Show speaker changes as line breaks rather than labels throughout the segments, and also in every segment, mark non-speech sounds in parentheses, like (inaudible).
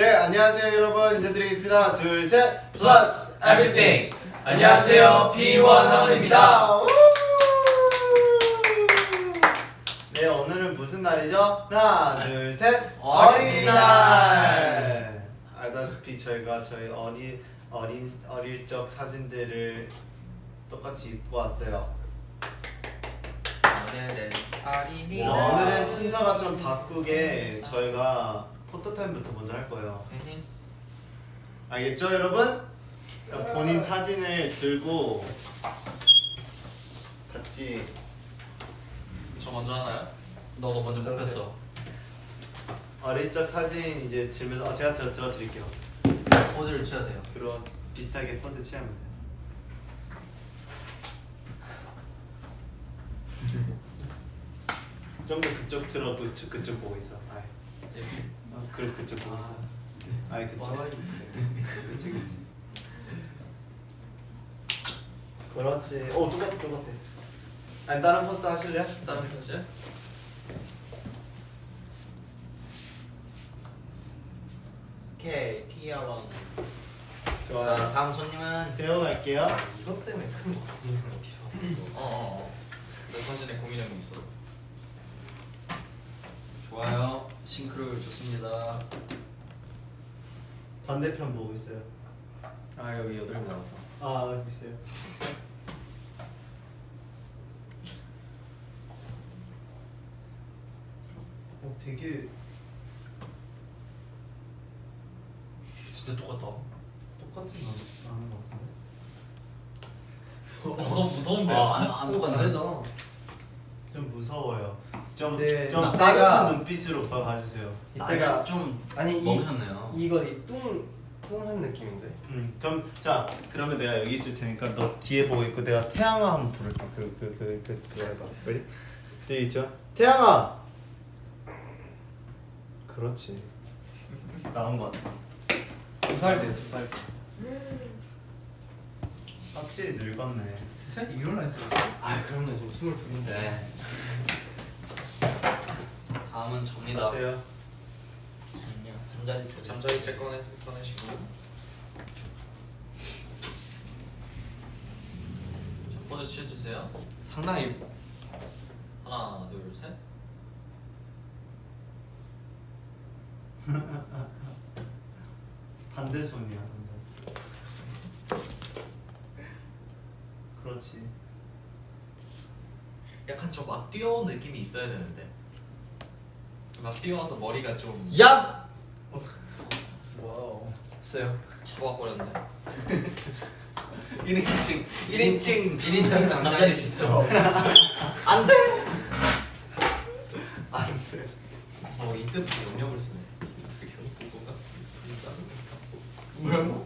네 안녕하세요 여러분. 인사드리겠습니다. 둘 셋.
플러스 에브리띵 안녕하세요. P1 하원입니다.
네 오늘은 무슨 날이죠? 하나 둘 셋.
어린이날.
알다시피 저희가 저희 어린 어린 어릴 적 사진들을 똑같이 입고 왔어요.
오늘은
순서가 좀 바꾸게 저희가 포토타임부터 먼저 할 거예요? 알겠죠 여러분? 본인 사진을 들고 같이.
저 먼저 하나요? 너가 먼저 뽑혔어.
어릴 적 사진 이제 들면서 어, 제가 들어, 들어 드릴게요.
포즈를 취하세요.
그런 비슷하게 포즈 취하면 돼요. (laughs) 좀 더 그쪽 들어 그쪽, 그쪽 보고 있어. 아이. 어, 그, 그쪽 보고 있어 아이 그쪽. 그치 그치. 그렇지 오 똑같아 똑같아. 아니 다른 포스 하실래요?
다른
오케이 피아왕.
좋아요.
자 다음 손님은?
대어갈게요.
이것 때문에 큰거 고민을 필요
어어어. 내 사진에 고민형이 있었어
좋아요. 싱크로 좋습니다.
반대편 보고 있어요.
아 여기 여덟 명 나왔어
아 여기 있어요. 어 되게
진짜 똑같다.
똑같은 거 나는 거 같은데?
무서 무서운데
안 똑같네.
좀 무서워요 좀,
네,
좀
나-
따뜻한 눈빛으로 오빠 봐주세요
이때가
좀
아니 이
먹으셨네요
이거 이뚱 뚱한 느낌인데.
음 그럼 자 그러면 내가 여기 있을 테니까 너 뒤에 보고 있고 내가 태양아 한번 부를게 그그 그 그 그거 해봐? 뒤에 있죠? 태양아 그렇지 나온 거 같아
두살 돼, 두살 돼.
확실히 늙었네
사실 일어나 있어
아, 그럼요. 지금 스물둘인데.
네 다음은 접니다.
안녕하세요
잠자리 차
잠자리째 꺼내, 꺼내시고. 자, 포즈 취해주세요.
상당히
하나 둘 셋. (laughs)
반대 손이야. 그렇지.
약간 저 막 뛰어온 느낌이 있어야 되는데 막 뛰어와서 머리가 좀
야!
와우.
했어요?
잡아버렸네.
1인칭 1인칭 진인칭 잠자리 진짜. 안돼! 안돼. 어 이때부터 영역을 쓰네.
뭐야?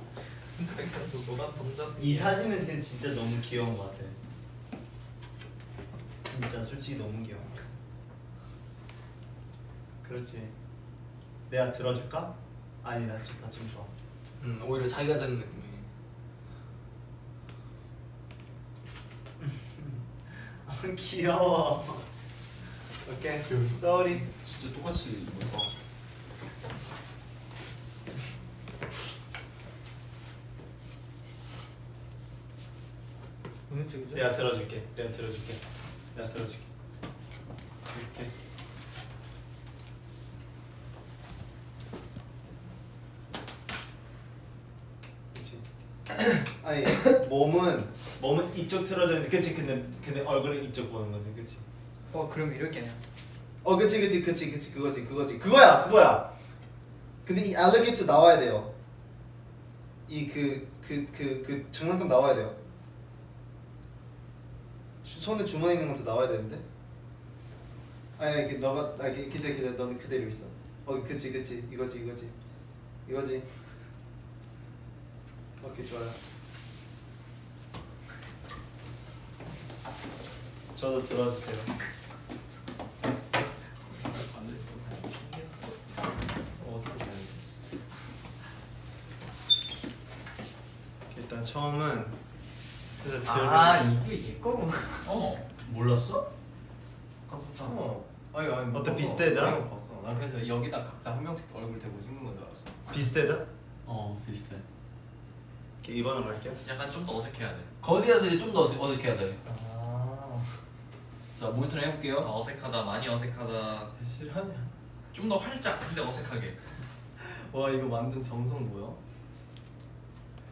이 사진은 진짜 너무 귀여운 것 같아. 진짜 솔직히 너무 귀여워 그렇지. 내가 들어줄까? 아니 나 좋다 지금 좋아.
음 오히려 자기가 된 느낌이.
아, (laughs) 귀여워. 오케이. 쏘리
진짜 똑같이
오늘 찍으죠?
내가 들어줄게. 내가 들어줄게. 내가 들어줄게 그렇지 아니 몸은 몸은 이쪽 틀어져 있는데 그치? 근데 근데 얼굴은 이쪽 보는 거지 그치?
어, 그럼 이렇게 해요.
어 그치 그치 그치 그치 그거지 그거지. 그거야 그거야! 근데 이 알리게이터 나와야 돼요. 이 그 그 그 그 장난감 나와야 돼요. 주- 손에 주머니 있는 것도 나와야 되는데? 아니 그 너가 그- 기자 기자 너는 그대로 있어. 어 그치 그치. 이거지 이거지. 이거지. 오케이 좋아요 저도 들어주세요? 일단 처음은 그래서
아
들을
이게 얘 거구나
어
몰랐어?
썼잖아
어
아니 아니 못
어때?
아니, 못 봤어. 난 그래서 여기다 각자 한 명씩 얼굴 대고 찍는 건줄 알았어.
비슷해다?
어 비슷해.
오케이, 2번으로 갈게요.
약간 좀 더 어색해야 돼.
거기에서 이제 좀 더 어색, 어색해야 돼.
아
자 모니터 해볼게요.
아, 어색하다, 많이 어색하다.
실화냐?
좀 더 활짝, 근데 어색하게.
와 이거 만든 정성 뭐야?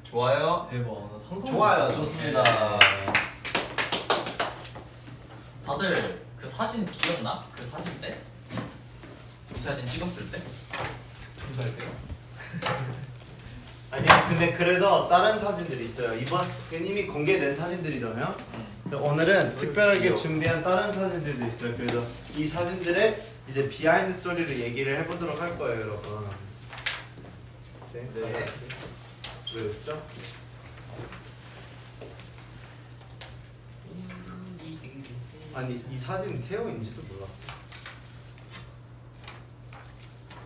좋아요.
대박. 나 상상.
좋아요,
못했어.
좋습니다.
다들 그 사진 기억나? 그 사진 때? 이 사진 찍었을 때?
두 살 때요? (laughs)
아니야, 근데 그래서 다른 사진들이 있어요. 이번 이미 공개된 사진들이잖아요. 근데 오늘은 특별하게 준비한 다른 사진들도 있어요. 그래서 이 사진들의 이제 비하인드 스토리를 얘기를 해보도록 할 거예요, 여러분. 네.
네.
왜 웃죠? 아니 이 사진 태호인지도 몰랐어.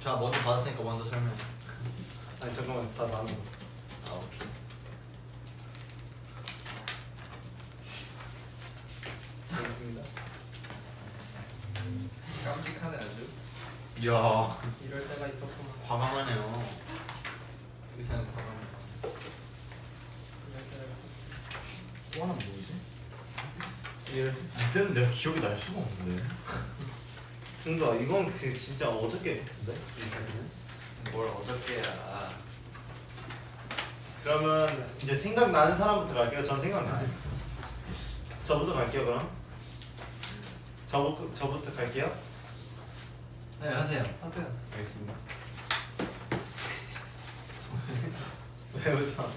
자 먼저 받았으니까 먼저 설명.
아니 잠깐만 다 나눠.
아 오케이.
알겠습니다.
깜찍하네 아주.
이야
이럴 때가 있었구나.
과감하네요. 의사는 과감해. 또 하나 뭐지?
이때는 내가 기억이 날 수가 없는데. (laughs) 그러니까 이건 그 진짜 어저께 같은데 이 사진은.
뭘 어저께야.
그러면 이제 생각나는 사람부터 갈게요. 전 생각나요. 저부터 갈게요 그럼. 저부 저부터 갈게요.
네 하세요.
하세요.
알겠습니다. (laughs) 왜 웃어?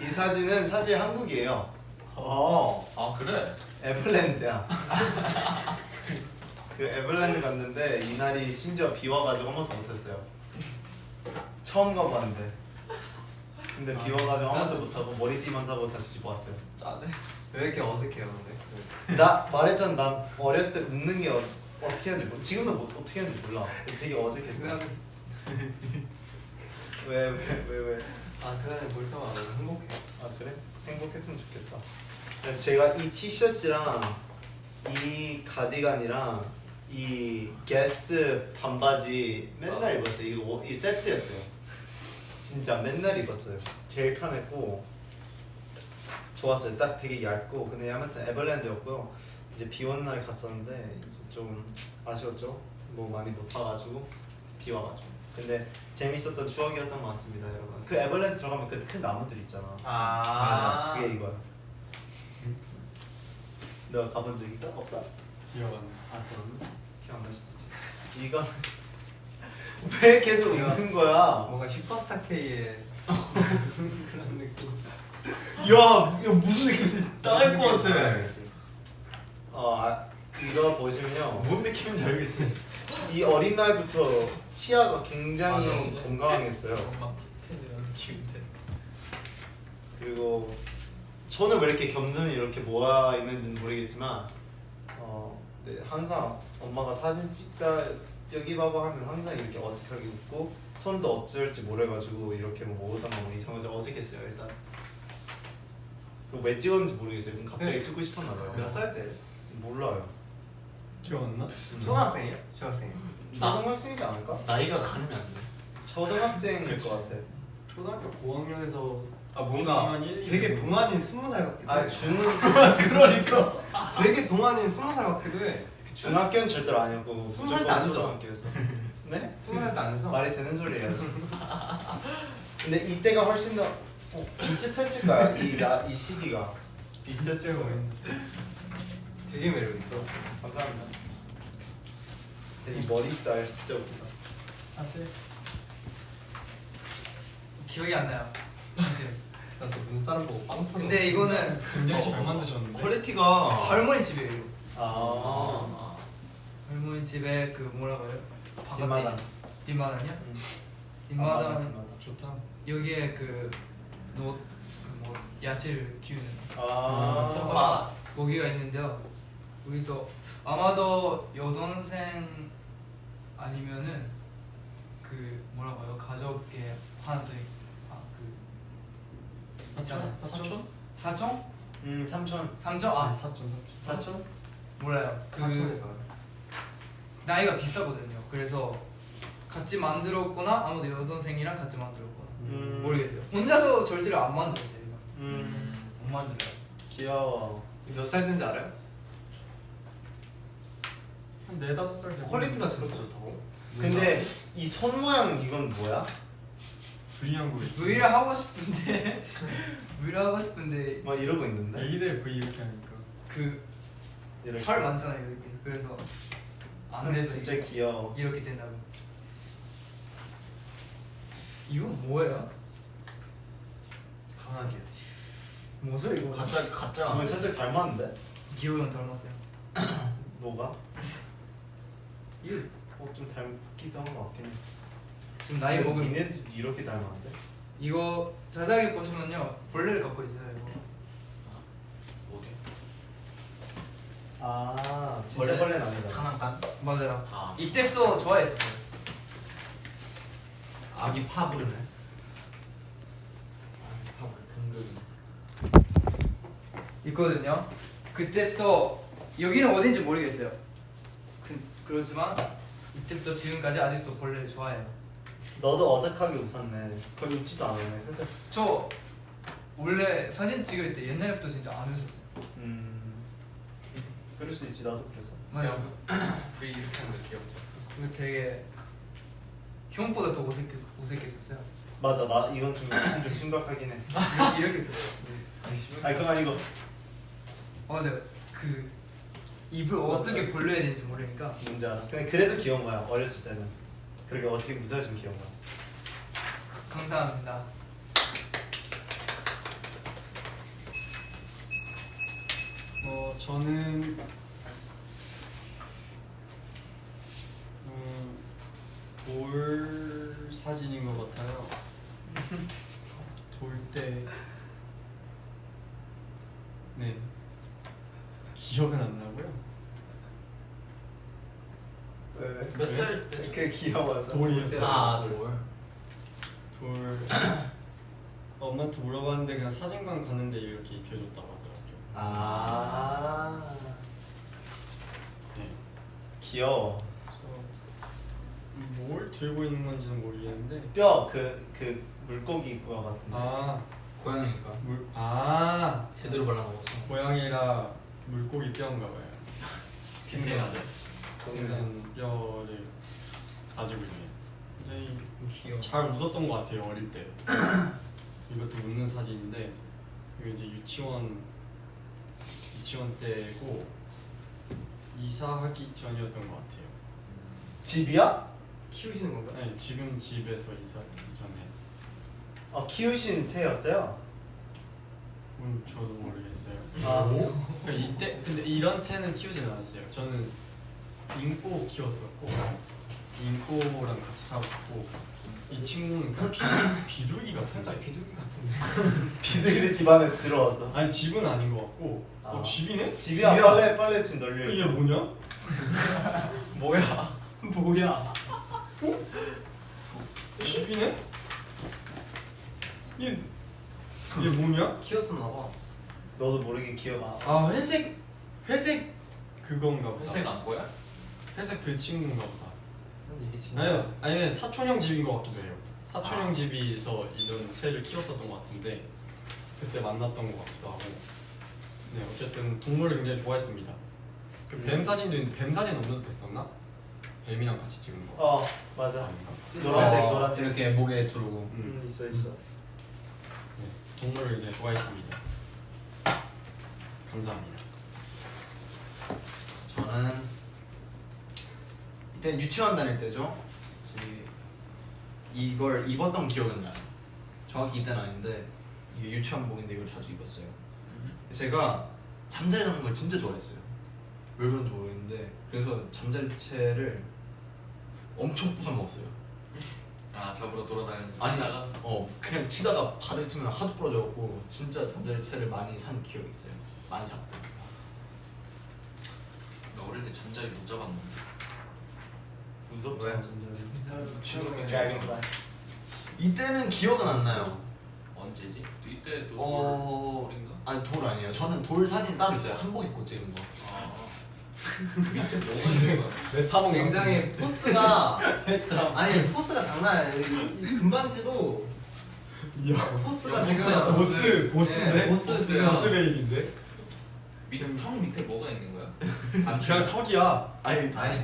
이 사진은 사실 한국이에요. 어.
아 그래?
에버랜드야. (laughs) 그 에버랜드 갔는데 이날이 심지어 비 와가지고 한 번도 못했어요. 처음 가봤는데. 근데 비 와가지고 한 번도 못하고 머리띠만 사고 다시 집 왔어요.
짜네. 왜 이렇게 어색해요, 근데?
나 말했잖아, 난 어렸을 때 웃는 게 어, 어떻게 하는지 몰라. 지금도 뭐, 어떻게 하는지 몰라. 되게 어색했어. 왜, 왜, 왜, 왜?
아 그날에 볼 때마다 행복해.
아 그래? 행복했으면 좋겠다. 제가 이 티셔츠랑 이 가디건이랑 이 게스 반바지 맨날
아.
입었어요. 이거 워- 이 세트였어요. 진짜 맨날 입었어요. 제일 편했고 좋았어요. 딱 되게 얇고 근데 아무튼 에버랜드였고요. 이제 비 오는 날 갔었는데 이제 좀 아쉬웠죠. 뭐 많이 못 타가지고 비 와가지고. 근데 재밌었던 추억이었던 것 같습니다, 여러분. 그 에버랜드 들어가면 그 큰 나무들 있잖아.
아
그게 이거야. 너가 가본 적 있어? 없어?
기억 안 나. 아 그럼?
기억 안날 수도 있지. 이거 (laughs) 왜 계속 웃는 거야?
뭔가 슈퍼스타 K의 그런 느낌.
야, 이거 무슨 느낌인지 딱알 것 같아.
어, 아, 이거 보시면요.
뭔 느낌인지 알겠지?
이 어린 나이부터 치아가 굉장히
맞아.
건강했어요. 그리고 손을 왜 이렇게 겸손히 이렇게 모아 있는지는 모르겠지만 어, 네, 항상 엄마가 사진 찍자 여기 봐봐 하면 항상 이렇게 어색하게 웃고 손도 어쩔지 모르가지고 이렇게 뭐 모으다가 뭐 이상하게 어색했어요 일단 그왜 찍었는지 모르겠어요 그럼 갑자기
네.
찍고 싶었나 봐요
몇 살 때?
몰라요
기억 안 나?
음.
초등학생이야? 중학생이야?
초등학생이지 않을까?
나이가 가늠이 안 돼.
초등학생일
그치.
것 같아
초등학교 고학년에서 아 뭔가 되게
이
동안인 스무 살 같기도 해.
아 중은 (laughs)
그러니까 되게 동안인 스무 살 같기도 해.
중학교는 절대로 아니었고
스무 살때 아니죠?
초등학교였어 네?
스무 살때안 해서
말이 되는 소리 해야지. 근데 이때가 훨씬 더 어, 비슷했을까요? 이, 나, 이 시기가
비슷했을 거예요. 되게 매력 있어.
감사합니다. 근데 이 머리 스타일 진짜 웃기다.
사실
기억이 안 나요. 사실.
나서 눈사람 보고 빵 터져.
근데 이거는
굉장히
어,
잘 만드셨는데.
퀄리티가
할머니 집이에요. 이거.
아,
할머니 집에 그 뭐라고 해요?
뒷마당.
뒷마당이야?
음.
뒷마당
뒷마당.
좋다.
여기에 그노뭐 야채를 키우는
아,
아 거기가 있는데요. 거기서 아마도 여동생 아니면은 그 뭐라고 해요? 가족의 하나 더 있- 아, 그 있잖아요.
사촌?
사촌?
음 삼촌.
삼촌? 아
사촌 사촌.
사촌?
몰라요. 그
사촌에서.
나이가 비슷하거든요. 그래서 같이 만들었거나 아무도 여동생이랑 같이 만들었거나
음.
모르겠어요. 혼자서 절대로 안 만들었어요. 이거.
음
못 만들어요.
귀여워.
몇살 된지 알아요?
한 네다섯 살 되고
퀄리티가 저렇게 좋다고?
근데 이 손 모양 이건 뭐야?
V한 거 있지
V를 하고 싶은데 (laughs) V를 하고 싶은데
막 이러고 있는데.
애기들 V 이렇게 하니까
그. 살 많잖아요 여기. 그래서 안 돼서
진짜 귀여워.
이렇게 된다고. 이건 뭐예요?
강아지.
뭐죠 이거?
가짜 가짜.
이거 살짝 닮았는데?
기호 형 닮았어요. (coughs)
뭐가? (coughs)
이거
어좀 닮기도 한 것 같긴 해.
지금 나이
근데
먹은
니네도 이렇게 닮았는데?
이거 자세하게 보시면요 벌레를 갖고 있어요 이거.
어디?
아 진짜
원래
벌레는 아니다.
장난감?
맞아요.
아
이때부터 좋아했었어요.
아기 파브르네.
파울 금금
있거든요. 그때부터 여기는 어딘지 모르겠어요. 그, 그렇지만 이때부터 지금까지 아직도 벌레를 좋아해요.
너도 어색하게 웃었네. 거의 웃지도 않았네. 그래서
저 원래 사진 찍을 때 옛날부터 진짜 안 웃었어요.
음 그럴 수 있지 나도 그랬어.
맞아요. (clears throat)
V 이렇게 하는 거 귀엽다
이거 되게 형보다 더 어색했, 어색했었어요.
맞아 나 이건 좀, 좀 심각하긴 해. (laughs)
이렇게 했어요.
아니 그건 아니고
맞아요. 그 입을 어떻게 벌려야 되는지 모르니까
뭔지 알아. 근데 그래서 귀여운 거야 어렸을 때는. 그렇게 어색하게 웃어주면 귀여운 거야.
감사합니다.
어 저는 음, 돌 사진인 것 같아요. 돌 때 네. 기억은 안 나고요.
왜?
몇살 때?
그 귀여워서.
돌이요.
아 돌.
돌 엄마한테 물어봤는데 그냥 사진관 가는데 이렇게 입혀줬다고.
아
네.
귀여워.
뭘 들고 있는 건지는 모르겠는데
뼈 그 그 물고기 그거 같은데.
아
고양이니까.
물, 아
제대로 발라먹었어.
고양이라 물고기 뼈인가 봐요. (laughs)
생생하네
생선 뼈를 가지고 있네요. 굉장히
귀여워.
잘 웃었던 것 같아요 어릴 때. (clears throat) 이것도 웃는 사진인데 이거 이제 유치원 유치원 때고 이사하기 전이었던 것 같아요.
집이야?
키우시는 건가?
네, 지금 집에서 이사하기 전에.
어 키우신 새였어요?
음, 저도 모르겠어요.
아
그러니까 이때 근데 이런 새는 키우진 않았어요. 저는 인꼬 키웠었고 인꼬랑 같이 살았었고 이 친구는 그냥 비, 비둘기 같은데. (laughs)
비둘기 같은데.
비둘기 집안에 들어왔어.
아니 집은 아닌 것 같고 어
아.
집이네?
집이야
집이야.
빨래 빨래 집 널려
이게. 뭐냐? (laughs)
뭐야?
뭐야?
집이네? 이게 이게 뭐냐?
키웠었나 봐.
너도 모르게 기어가.
아 회색 회색 그건가 보다.
회색 안 보여?
회색 그 친구인가 보다. 아니요, 아니면 사촌형 집인 것 같기도 해요. 사촌형
아.
집에서 이런 새를 키웠었던 것 같은데 그때 만났던 것 같기도 하고. 네, 어쨌든 동물을 굉장히 좋아했습니다. 그 뱀 사진도 있는데 뱀 사진 업로드 됐었나? 뱀이랑 같이 찍은 거.
어 맞아.
아닌가?
노란색
어,
노란색.
이렇게 목에 두르고.
음
음,
있어 있어.
네, 동물을 이제 좋아했습니다. 감사합니다.
저는 이때 유치원 다닐 때죠. 이걸 입었던 기억은 나요. 정확히 이때는 아닌데 이게 유치원복인데 이걸 자주 입었어요. 제가 잠자리 잡는 걸 진짜 좋아했어요. 왜 그런지 모르겠는데 그래서 잠자리채를 엄청 부숴 먹었어요.
아 잡으러 돌아다니면서
아니,
치다가
어 그냥 치다가 바닥 치면 하도 부러져갖고 진짜 잠자리채를 많이 산 기억이 있어요. 많이 잡고.
나 어릴 때 잠자리 못 잡았는데
무섭다.
왜?
지금은
dragonfly.
이때는 기억은 안 나요.
언제지? 이때도
어...
돌인가?
아니 돌 아니에요. 저는 돌 사진 따로 있어요. 한복 입고 찍은 거.
아 밑에 뭐가 있는 거야?
내 턱
굉장히 포스가 (laughs) 아니 포스가 장난 아니에요. 이, 이 금반지도 포스가 지금
보스 보스인데?
네, 보스예요.
boss baby인데?
밑, 턱 밑에 뭐가 있는 거야?
아 그냥 턱이야
아니
아니,
반지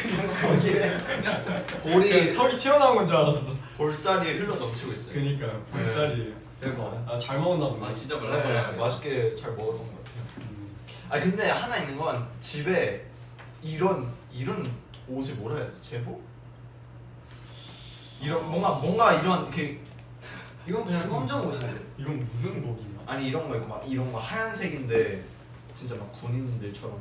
아,
반지.
아,
볼이
턱이 튀어나온 건 줄 알았어
볼살이 흘러 넘치고 있어요.
그니까 볼살이에요
대박.
아잘 먹었나 보네
아 진짜
네,
말라말라
맛있게 잘 먹었던 것 같아요.
음.
아 근데 하나 있는 건 집에 이런 이런 옷을 뭐라 해야 지 제복? 이런 뭔가 뭔가 이런 그
이건 그냥 검정 옷인데.
이건 무슨 복인가?
아니 이런 거 있고 막 이런 거 하얀색인데 진짜 막 군인들처럼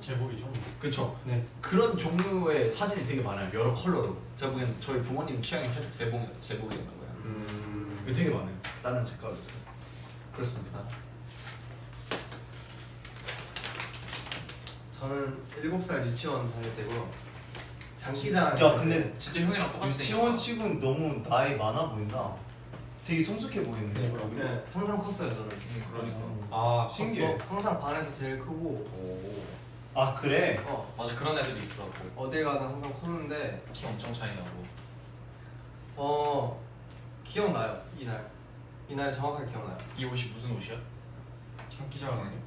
제복이죠
그쵸?
네
그런 종류의 사진이 되게 많아요 여러 컬러로 제가 보기엔 저희 부모님 취향이 살짝 제복 제복이었나 봐요
음...
되게 많아요 다른 색깔도 그렇습니다
저는 7살 유치원 다닐 때고 장기자랑.
야 근데
진짜 형이랑 똑같이
유치원 치고는 너무 나이 많아 보인다. 되게 성숙해 보이는데.
네, 항상 컸어요 저는.
응 그러니까
아
신기해.
컸어. 항상 반에서 제일 크고
오
아 그래?
어,
맞아 그런 애들이 있어 그
어딜 가든 항상 컸는데
키 엄청 차이 나고
어 기억나요 이날 이날 정확하게 기억나요.
이 옷이 무슨 옷이야?
장기자랑 아니야?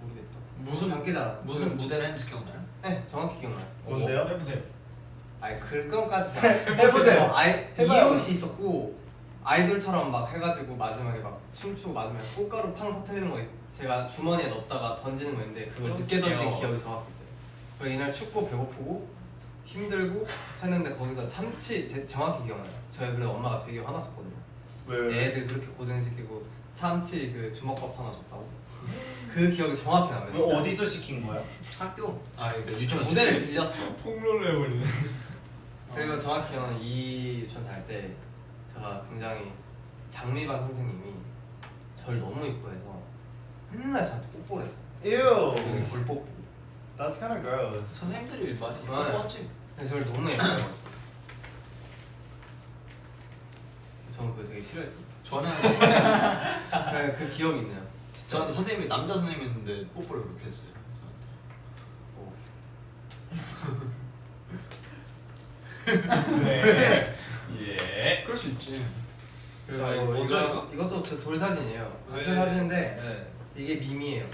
모르겠다.
무슨
장기자랑.
무슨 무대를 했는지 기억나요?
네 정확히 기억나요.
뭔데요?
해보세요
아니 그건까지 (laughs)
해보세요.
어, 아이 이
해봐요.
옷이 있었고 아이돌처럼 막 해가지고 마지막에 막 춤추고 마지막에 꽃가루 팡 터트리는 거 제가 주머니에 넣었다가 던지는 거였는데 그걸
어,
늦게 던진
귀여워.
기억이 정확히 있어요. 그리고 이날 춥고 배고프고 힘들고 했는데 거기서 참치 제, 정확히 기억나요. 저희 그래 엄마가 되게 화났었거든요.
왜? 왜?
애들 그렇게 고생시키고 참치 그 주먹밥 하나 줬다고. 그 기억이 정확히 나요.
왜 어디서 시킨 거야?
학교
아 이거
저
유치원
무대를 빌렸어.
폭로를 해버리네
그리고 정확히 기억나는 이 유치원 다닐 때 제가 굉장히 장미반 선생님이 저를 너무 이뻐해서 맨날 저한테 뽀뽀를 했어요.
Ew.
여기 볼뽀뽀.
That's kind of gross.
선생님들이 많이
네.
예뻐하지?
근데 저를 너무 예뻐해가지고 저는 그거 되게 싫어했어요.
저는
그, 그 기억이 있네요. 진짜.
저는 선생님이 남자 선생님이었는데 뽀뽀를 그렇게 했어요 저한테. (laughs)
네
수 있지
그리고
자, 이거 뭐죠, 이거?
이것도 제돌 사진이에요 같은
네.
사진인데
네
이게 밈이에요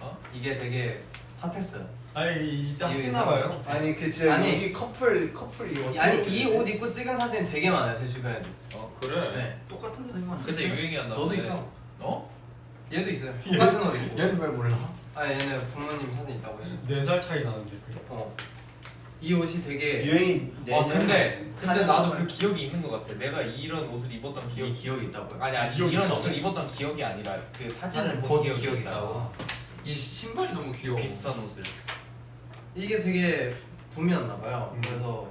어?
이게 되게 핫했어요
아니 이따
이게
했나 봐요
아니 그 진짜
아니.
여기 커플 커플 이거.
아니 이 옷 입고 찍은 사진 되게 많아요 제 주변에도
어 그래?
네
똑같은 선생님만
근데 유행이 안 나고
너도 있어
어?
얘도 있어요 (laughs) 똑같은 옷 입고
얘는 왜 몰라?
아 얘는 부모님 사진 있다고 했어
네살 차이 나는데 그게
어. 이 옷이 되게
유행이
어
내년
근데 근데 나도 그 기억이 있는 것 같아 내가 이런 옷을 입었던 기억
이 기억이 있다고요?
아니 아니 이런
있어.
옷을 입었던 기억이 아니라 그 사진을 본본
기억이
기억이
있다고. 이 신발이 너무 귀여워
비슷한 옷을
이게 되게 붐이었나 봐요.
음.
그래서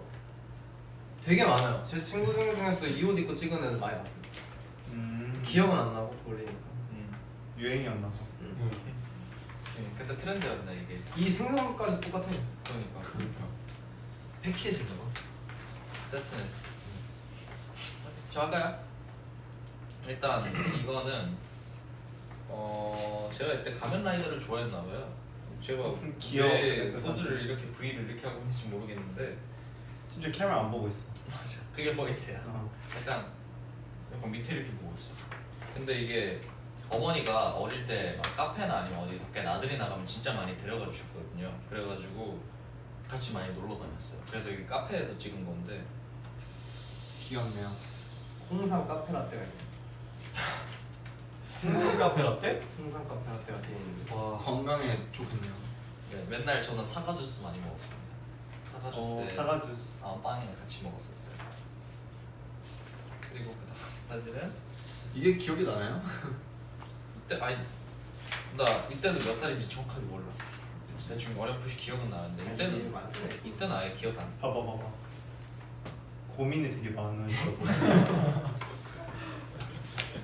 되게 많아요. 제 친구들 중에서도 이 옷 입고 찍은 애들 많이 봤어요.
음.
기억은 안 나고 돌리니까.
음.
유행이었나 봐.
응.
네, 그때 트렌드였나 이게
이 생선까지 똑같아요.
그러니까
그러니까
패키지인가 봐
세트는 저 할까요? 일단 이거는 어 제가 이때 가면라이더를 좋아했나 봐요. 제가
귀여워. 왜그
포즈를 이렇게 V를 이렇게 하고 있는지 모르겠는데
심지어 카메라 안 보고 있어.
그게 포인트야.
어.
약간 약간 밑에 이렇게 보고 있어. 근데 이게 어머니가 어릴 때 막 카페나 아니면 어디 밖에 나들이 나가면 진짜 많이 데려가 주셨거든요. 그래가지고 같이 많이 놀러 다녔어요. 그래서 이게 카페에서 찍은 건데
귀엽네요
홍삼 카페 라떼가 있네. (laughs)
홍삼 카페 라떼?
홍삼 카페 라떼가 되어 있는데.
와
건강에 좋겠네요
네, 맨날 저는 사과 주스 많이 먹었습니다. 사과
어,
주스에
사과 주스.
아, 빵이랑 같이 먹었었어요. 그리고 그다음 사실은
이게 기억이 나나요?
이때 아니 나 이때도 몇 살인지 정확하게 몰라. 대충 어렴풋이 기억은 나는데 이때는? 이때는 아예 기억 안. 나.
봐봐 봐봐. 고민이 되게 많아 있어. (laughs)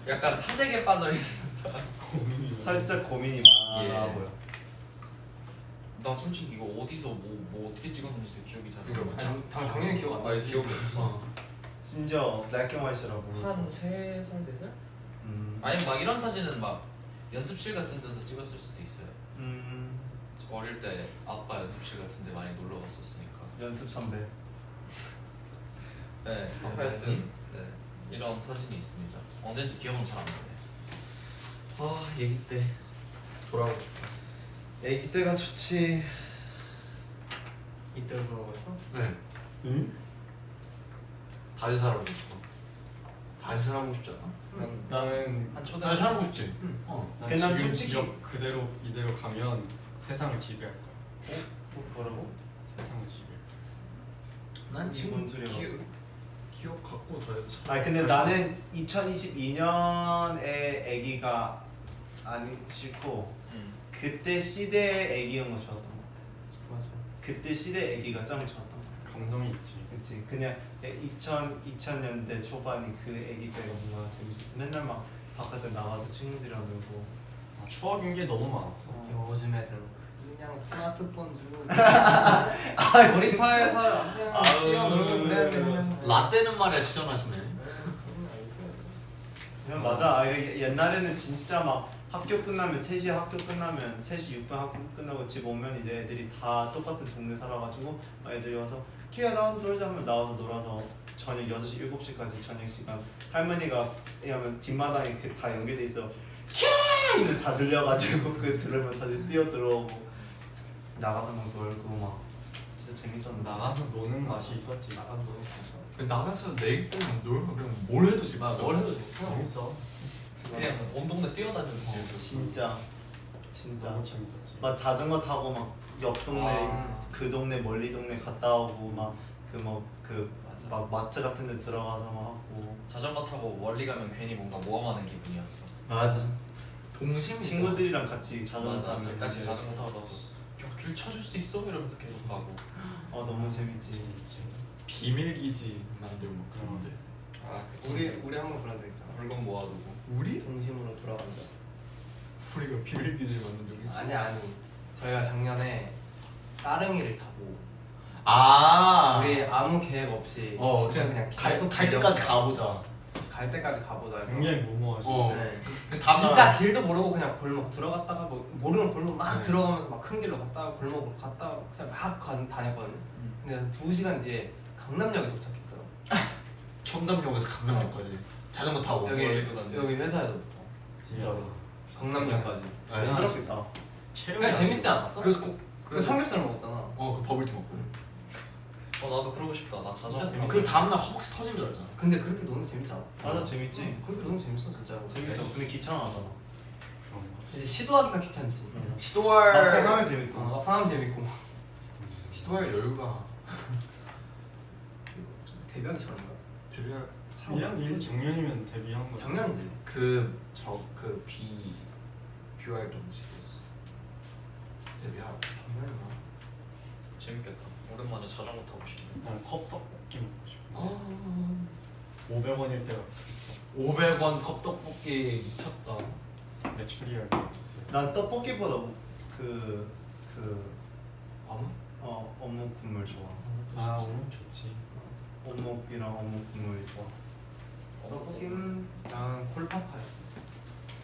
약간 사색에 빠져 있어.
고민이
살짝 고민이 많아
예.
보여.
나 솔직히 이거 어디서 뭐, 뭐 어떻게 찍었는지 도 기억이 잘 안 나.
장,
당, 당연히 기억 안 나요.
기억이 없어.
어.
심지어 black and white라고.
한 세 살, 네 살?
음.
아니 막 이런 사진은 막 연습실 같은 데서 찍었을 수도 있어요.
음.
어릴 때 아빠 연습실 같은데 많이 놀러 갔었으니까.
연습 선배.
네, 하여튼 네, 이런 사진이 있습니다. 언제인지 기억은 잘 안 나네.
아 얘기 때 돌아오고 싶다. 애기 때가 좋지.
이때로 돌아가고 싶어?
네.
응?
다시 살아보고 싶어. 다시 살아보고 싶지 않아?
나는
한 초등
다시 살아보고 싶지.
응.
어.
난난
지금
솔직히-
기억 그대로 이대로 가면 세상을 지배할 거야.
뭐, 뭐라고?
세상을 지배할 거야.
난
지금 뭔 소리야,
기억? 기억 갖고 더 해서.
아 근데 나는 2022년에 아기가 아니 싫고
음.
그때 시대의 아기인 거 좋았던 거 같아.
맞아.
그때 시대 아기가 짱 좋았던 거 같아.
감성이 있지.
그치 그냥 2000 2000년대 초반이 그 아기 때가 뭔가 재밌었어. 맨날 막 바깥에 나가서 친구들이랑 놀고.
아, 추억인 게 너무 많았어.
요즘 애들은 그냥 스마트폰 주고 (laughs)
아
놀이터에서 그냥. 뛰어놀고 돼 그냥.
라떼는 말이야 시전하시네.
그냥 맞아. 아, 예- 옛날에는 진짜 막 학교 끝나면 3시에 학교 끝나면 3시 6분 학교 끝나고 집 오면 이제 애들이 다 똑같은 동네 살아가지고 막 애들이 와서 키야 나와서 놀자 하면 나와서 놀아서 저녁 6시 7시까지 저녁 시간 할머니가 왜냐면 뒷마당에 그다 연결돼 있어 이거 다 들려가지고 그 들으면 다시 뛰어 들어오고 나가서 막 놀고 막 진짜 재밌었는데
나가서 노는 맛이 있었지.
나가서 놀고 싶어.
나가서 내일 때는 놀면 그냥 뭘 해도 재밌어.
아, 뭘 해도 재밌어.
재밌어.
그냥 온 동네 뛰어다니는
어,
재밌었어.
진짜 진짜
너무 재밌었지.
막 자전거 타고 막 옆 동네
아.
그 동네 멀리 동네 갔다 오고 막 그 뭐그
맞아.
막 마트 같은 데 들어가서 막 하고
자전거 타고 멀리 가면 괜히 뭔가 모험하는 기분이었어.
맞아. 동심
친구들이랑 같이 자전거
맞아,
타면
같이 자전거 타고 가서 야길 찾을 수 있어 이러면서 계속 가고.
어 너무 재밌지
재밌지.
비밀 기지 만들고 막 그런데.
아,
우리 우리 한번 그런 적 있잖아.
물건 모아두고.
우리?
동심으로 돌아간다.
우리가 비밀 기지 만든 적 있어?
아니 아니. 저희가 작년에 따릉이를 타고
아.
우리 아무 계획 없이
어
진짜
그냥,
그냥
갈,
계속
갈 때까지. 가보자.
갈 때까지 가보자 해서
굉장히 무모하지.
어.
네.
그 다음날-
진짜 길도 모르고 그냥 골목 들어갔다가 뭐 모르는 골목 막
네.
들어가면서 막 큰 길로 갔다가 골목으로 갔다가 그냥 막 가- 다녔거든요. 근데 한두 시간 뒤에 강남역에 도착했더라고. (laughs)
청담역에서 강남역까지 자전거 타고.
여기
멀리도 갔네.
여기 회사에서부터 진짜로 강남역까지.
네.
힘들었겠다
체력이
그냥
안
재밌지 않았어?
그래서
꼭그 삼겹살 먹었잖아.
어그 버블티 먹고.
어 나도 그러고 싶다. 나
진짜
타고.
그 다음날 허벅지 터진 줄 알잖아.
근데 그렇게 재밌지 않아?
맞아 재밌지
그렇게 노는 게 재밌어 진짜.
재밌어 근데 귀찮아하잖아.
이제 시도하기가 귀찮지.
시도할
막상 하면 재밌고
어, 막상 하면 재밌고.
시도할 여유가 (laughs)
데뷔하기 전인가?
데뷔할
1년 1 작년이면 데뷔한 거.
작년이지.
그저그비 뷰알 동시였어. 데뷔할.
작년인가?
재밌겠다. 오랜만에 자전거 타고 싶네.
난 컵떡볶이 먹고 싶어.
어.
500원일 때가
500원 컵떡볶이 미쳤다.
메추리알 주세요.
난 떡볶이보다 그, 그,
아무?
어, 어묵 국물 좋아
아 오늘 좋지.
어묵이랑 어묵 국물이 좋아 떡볶이는
난 콜파파였어.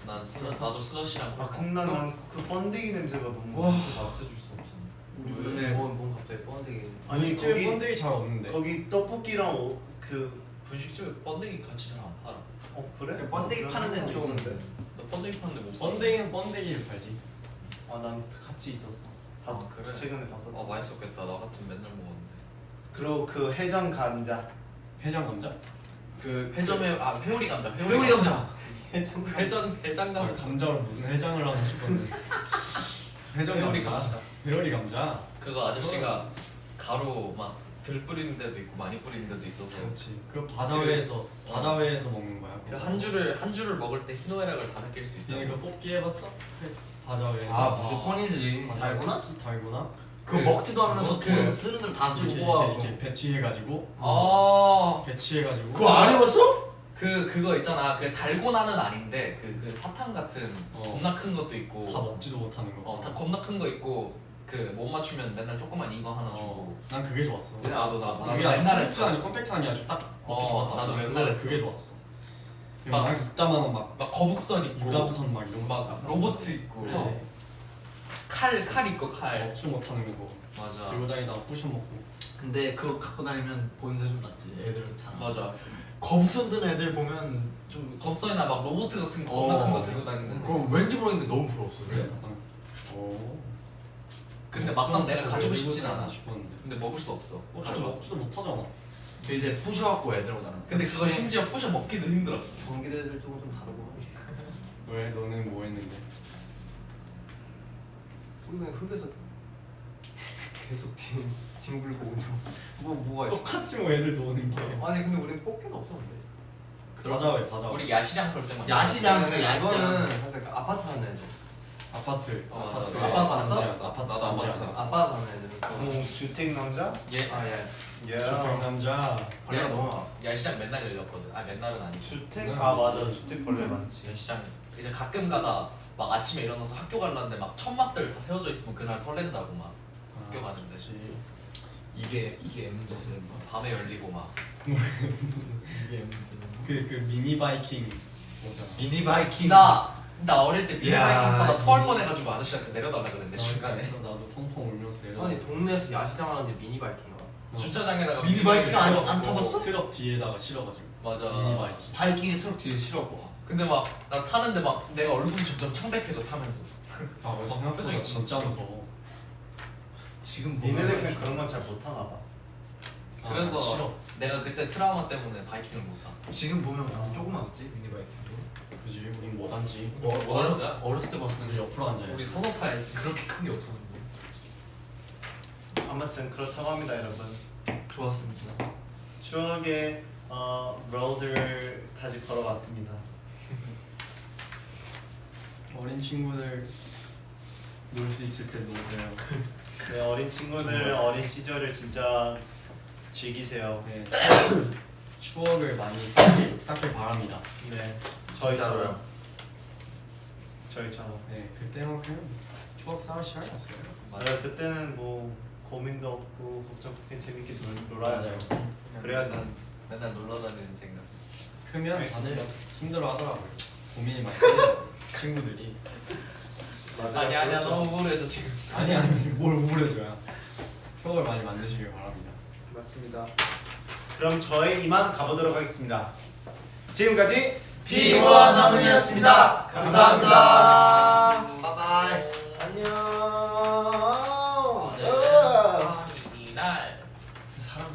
난 스너 나도 스너시랑
아 근데 난그 번데기 냄새가 너무
와. 우리
왜?
오늘
뭔, 뭔 갑자기 뻔데기.
아니
집에
거기
번데기 잘 없는데.
거기 떡볶이랑 오, 그
분식집에 번데기 같이 잘 안 팔아.
어 그래?
번데기
어,
파는 데는
있던데.
나 번데기 파는 데 못 봐.
번데기는 번데기를 팔지.
아난 같이 있었어 아,
아, 그래?
최근에 봤었어
아 맛있었겠다. 나 같은 맨날 먹었는데.
그리고 그 해장 감자
해장 감자?
그 회점에 아 회오리 감자.
회오리 감자.
회전 해장
아,
감자.
감자로 무슨 해장을 하고 싶었는데. (laughs)
회오리
감자. 회오리 감자.
그거 아저씨가 가루 막 덜 뿌리는 데도 있고 많이 뿌리는 데도 있어서
그렇지. 그 바자회에서 바자회에서 먹는 거야.
그 한 줄을 한 줄을 먹을 때 희노애락을 다 느낄 수 있다.
얘네 그 뽑기 해봤어? 그 바자회에서.
아 무조건이지.
달고나?
뽑기 달고나?
그거 먹지도 않으면서
그-
돈 쓰는 걸다
이렇게,
쓰고 와.
이렇게, 이렇게 배치해가지고
아,
배치해가지고
그거 안 해봤어?
그 그거 있잖아. 그 달고나는 아닌데 그 그 사탕 같은
어.
겁나 큰 것도 있고.
다 먹지도 못하는 거.
어, 다 겁나 큰 거 있고 그 못 맞추면 맨날 조그만 이거 하나 주고.
어, 난 그게 좋았어.
나도 나도 나도
그게
맨날 했어.
아니 컴팩트 아니 아주 딱 먹기
어,
좋았다.
나도
난
맨날
그거-
했어.
그게 좋았어.
막-
막 이따만한 막
막 거북선 있고.
유람선 막 이런 거.
막 로봇 있고.
네.
칼, 칼 있고 칼.
먹지 못하는 거
맞아.
들고 다니다가 부셔 먹고
근데 그거 갖고 다니면 본세 좀 낫지 애들처럼
맞아.
거북선 든 애들 보면 좀
겁선이나 막 로봇 같은 거
어.
겁나 큰거 들고 다니는 거.
그거 왠지 모르겠는데 너무 부러웠어
그래 오
근데 막상 내가 가지고 싶진 않아.
싶었는데
근데 먹을 수 없어.
어
가져왔어.
먹지도 못하잖아
그 이제 부셔갖고 애들하고 나는
근데 그거 심지어 부셔 먹기도 힘들어.
경기도 애들 조금 좀 다르고 (laughs)
왜 너는 뭐 했는데
우리는 흙에서 계속 뒹 뒹굴고 그냥 뭐 뭐가 있어
똑같지 뭐 애들 노는 게
아니 근데 우린 뽑기는 없었는데
가자 왜 가자
우리 야시장 설 때만.
야시장 그래
야시장.
이거는 사실 아파트 사는 애들
아파트
어, 맞아.
아파트.
아파트
봤어?
아파트
나도 아파트
봤어.
아빠 사는 애들은
뭐 주택 남자?
얘아 예.
예.
주택 남자
벌레가 너무 많았어
야시장 맨날 열렸거든. 아 맨날은 아니고.
주택 아 맞아 주택 벌레 많지.
야시장 이제 가끔 가다 막 아침에 일어나서 학교 가려는데 막 천막들 다 세워져 있으면 그날 설렌다고 막 학교 가는데
그치.
이게 이게 MZ는 거
밤에 열리고 막 (laughs)
이게 MZ는
그, 그 미니 바이킹 뭐잖아
미니 바이킹
나, 나 어릴 때
야,
타다 토할
이-
뻔해가지고 아저씨한테 내려달라 그랬는데 중간에.
그래서 나도 펑펑 울면서 내려
아니 동네에서 야시장 하는데 미니 바이킹 와
주차장에다가
미니 바이킹 안-. 안 타봤어?
트럭 뒤에다가 실어가지고.
맞아.
미니 바이킹.
바이킹에 트럭 뒤에 싣고
근데 막 나 타는데 막 내가 얼굴이 점점 창백해져 타면서.
아
막
생각보다
표정이
진짜 무서워.
지금
니네들 그냥 그런 건 잘 못하나 봐.
아,
그래서
싫어.
내가 그때 트라우마 때문에 바이킹을 못 타.
지금 보면 완전 조그맣지 미니 바이킹도
그지? 우린 못 앉지.
어,
뭐
어렸,
앉아?
어렸을 때 봤을
우리
때
옆으로 앉아야지.
우리 서서 타야지. 그렇게 큰 게 없었는데.
아무튼 그렇다고 합니다 여러분.
좋았습니다.
추억의 어, 로드를 다시 걸어봤습니다. (laughs)
어린 친구들 놀 수 있을 때 노세요. (laughs)
네, 어린 친구들 어린 시절을 진짜 즐기세요.
네, 추억- 추억을 많이 쌓길, 쌓길 바랍니다.
네, 저희처럼. 저희처럼.
네 그때만큼 추억 쌓을 시간이 없어요
맞아 그때는 뭐 고민도 없고 걱정 없이 재밌게 놀, 놀아야죠. 그래야지.
맨날, 맨날 놀러 다니는 생각
크면. 다들 힘들어 하더라고요 고민이 많이 (laughs) 친구들이
맞아요.
아니 아니야
그렇죠.
너무 우울해서 지금
아니 아니 뭘 우울해줘야 추억을 많이 만드시길 바랍니다
맞습니다. 그럼 저희 이만 가보도록 하겠습니다. 지금까지
피고와 나문이었습니다. 감사합니다.
바이바이. 안녕.